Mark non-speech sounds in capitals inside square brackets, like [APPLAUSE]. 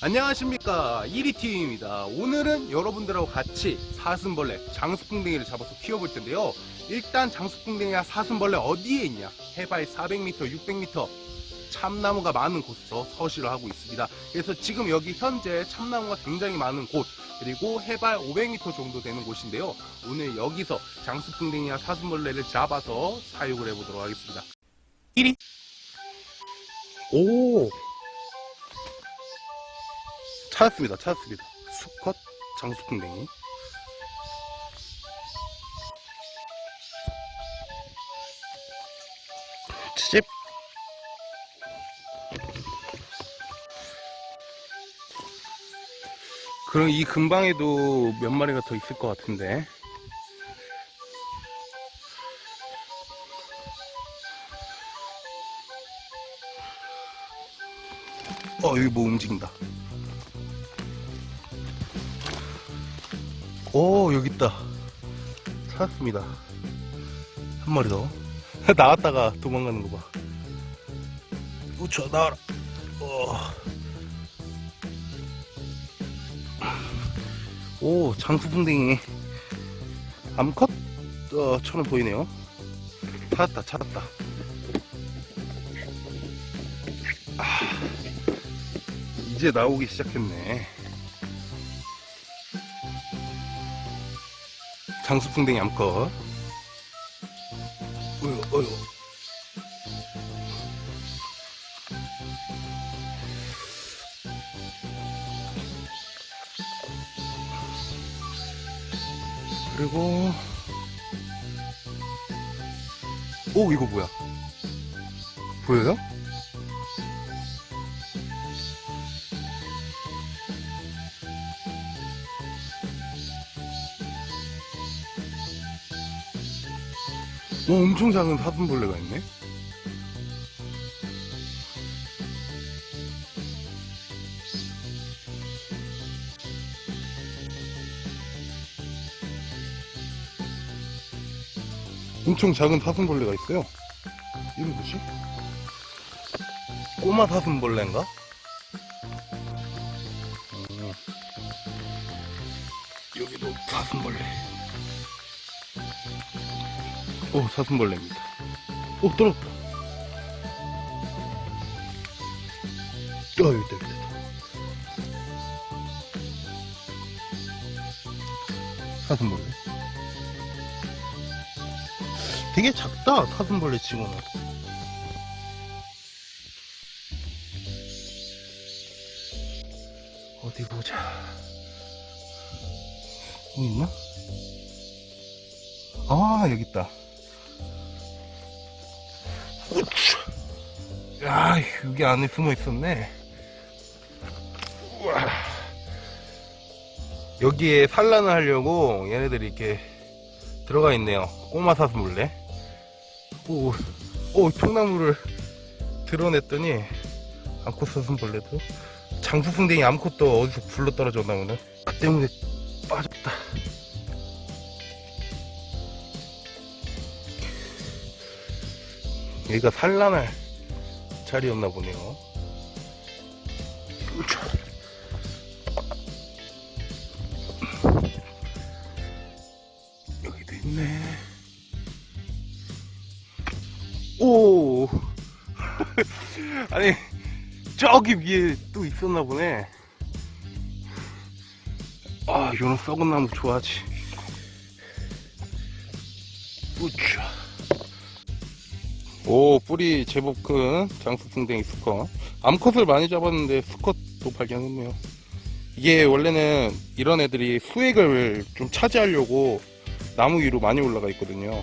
안녕하십니까. 1위팀입니다. 오늘은 여러분들하고 같이 사슴벌레 장수풍뎅이를 잡아서 키워볼 텐데요. 일단 장수풍뎅이와 사슴벌레 어디에 있냐? 해발 400m 600m 참나무가 많은 곳에서 서식을 하고 있습니다. 그래서 지금 여기 현재 참나무가 굉장히 많은 곳 그리고 해발 500m 정도 되는 곳인데요. 오늘 여기서 장수풍뎅이와 사슴벌레를 잡아서 사육을 해보도록 하겠습니다. 1위 오 찾았습니다. 찾았습니다. 수컷 장수풍뎅이. 집. 그럼 이 근방에도 몇 마리가 더 있을 것 같은데? 어 여기 뭐 움직인다 오 여기 있다. 찾았습니다. 한 마리 더. [LAUGHS] 나왔다가 도망가는 거봐. 우쳐 나와라. 어. 오 장수풍뎅이. 암컷? 어, 처럼 보이네요. 찾았다 찾았다. 아, 이제 나오기 시작했네 장수풍뎅이 암컷. 어휴 어휴. 그리고 오 이거 뭐야? 보여요? 오 엄청 작은 사슴벌레가 있네 엄청 작은 사슴벌레가 있어요. 이름 뭐지? 꼬마 사슴벌레인가? 어. 여기도 사슴벌레. 오, 사슴벌레입니다. 오, 떨어졌다. 어, 여기 있다, 여기 있다. 사슴벌레. 되게 작다 사슴벌레 치고는 어디 보자 어디 있나? 아 여기 있다 우쭈. 야 여기 안에 숨어 있었네. 우와. 여기에 산란을 하려고 얘네들이 이렇게 들어가 있네요. 꼬마 사슴벌레. 오, 오 통나무를 드러냈더니 암컷 사슴벌레도. 장수풍뎅이 암컷도 어디서 굴러 떨어졌나 보네. 그 때문에 빠졌다 여기가 산란할 자리였나 보네요. 여기도 있네. 오! [LAUGHS] 아니 저기 위에 또 있었나 보네. 아 이런 썩은 나무 좋아하지. 우차 오 뿌리 제법 큰 장수풍뎅이 수컷 암컷을 많이 잡았는데 수컷도 발견했네요. 이게 원래는 이런 애들이 수액을 좀 차지하려고 나무 위로 많이 올라가 있거든요